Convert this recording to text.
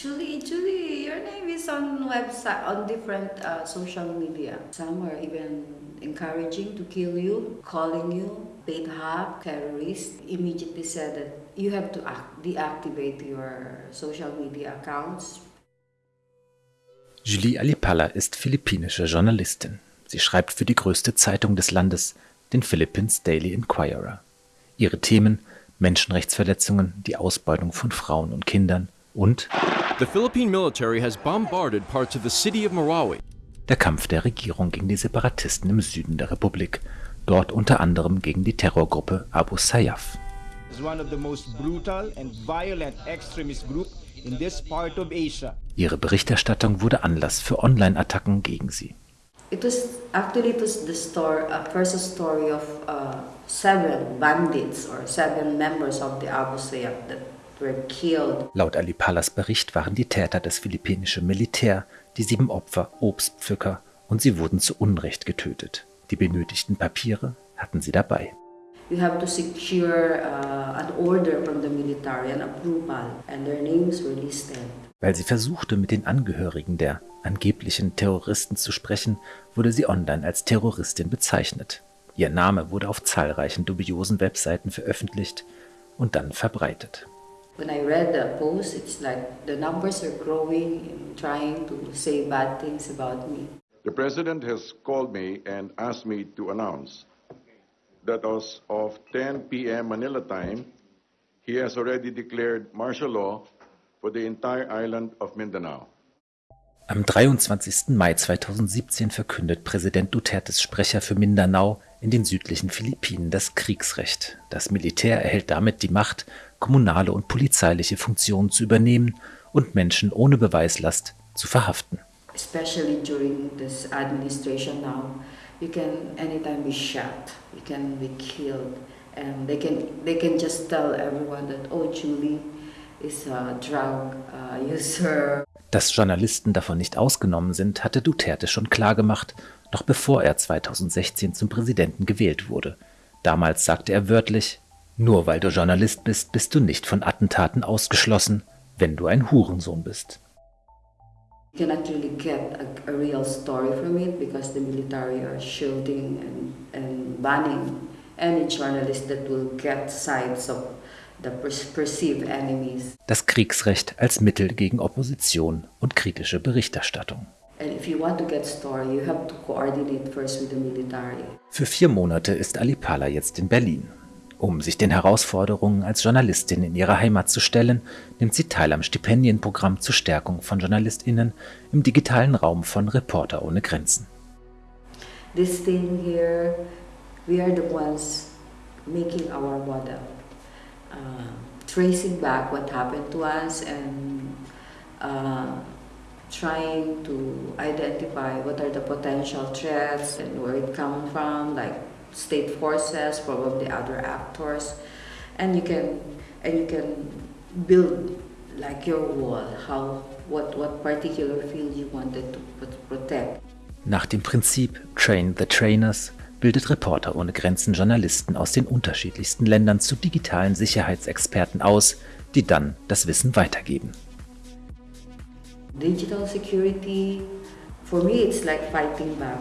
Julie, Julie, your name is on website, on different uh, social media. Some are even encouraging to kill you, calling you paid hack, terrorist. Immediately said that you have to act, deactivate your social media accounts. Julie Alipala ist philippinische Journalistin. Sie schreibt für die größte Zeitung des Landes, den Philippines Daily Inquirer. Ihre Themen Menschenrechtsverletzungen, die Ausbeutung von Frauen und Kindern und The Philippine military has bombarded parts of the city of Marawi. Der Kampf der Regierung gegen die Separatisten im Süden der Republik, dort unter anderem gegen die Terrorgruppe Abu Sayyaf. Ihre Berichterstattung wurde Anlass für Online-Attacken gegen sie. It was actually it was the story, a first story of uh, seven bandits or seven members of the Abu Sayyaf that. Laut Ali Palas Bericht waren die Täter das philippinische Militär, die sieben Opfer Obstpflücker und sie wurden zu Unrecht getötet. Die benötigten Papiere hatten sie dabei. You have to secure uh, an order from the military, an approval, and their names were listed. Weil sie versuchte, mit den Angehörigen der angeblichen Terroristen zu sprechen, wurde sie online als Terroristin bezeichnet. Ihr Name wurde auf zahlreichen dubiosen Webseiten veröffentlicht und dann verbreitet. When I read the post, it's like the numbers are growing and trying to say bad things about me. The president has called me and asked me to announce that as of 10 p.m. Manila time, he has already declared martial law for the entire island of Mindanao. Am 23. Mai 2017 verkündet Präsident Dutertes Sprecher für Mindanao in den südlichen Philippinen das Kriegsrecht. Das Militär erhält damit die Macht, kommunale und polizeiliche Funktionen zu übernehmen und Menschen ohne Beweislast zu verhaften. Especially during this administration now, you can anytime be shot, you can be killed, and they can they can just tell everyone that oh Julie is a drug uh, user. Dass Journalisten davon nicht ausgenommen sind, hatte Duterte schon klargemacht, noch bevor er 2016 zum Präsidenten gewählt wurde. Damals sagte er wörtlich, nur weil du Journalist bist, bist du nicht von Attentaten ausgeschlossen, wenn du ein Hurensohn bist. You cannot really get a, a real story from it because the military are shielding and, and banning any journalist that will get sides of das Kriegsrecht als Mittel gegen Opposition und kritische Berichterstattung. Für vier Monate ist Alipala jetzt in Berlin. Um sich den Herausforderungen als Journalistin in ihrer Heimat zu stellen, nimmt sie teil am Stipendienprogramm zur Stärkung von JournalistInnen im digitalen Raum von Reporter ohne Grenzen. This thing here, we are the ones making our model. Uh, tracing back what happened to us and uh, trying to identify what are the potential threats and where it comes from, like state forces, probably other actors, and you can and you can build like your wall, how what what particular field you wanted to protect. Nach dem Prinzip Train the Trainers bildet Reporter ohne Grenzen Journalisten aus den unterschiedlichsten Ländern zu digitalen Sicherheitsexperten aus, die dann das Wissen weitergeben. Digital security, for me it's like fighting back.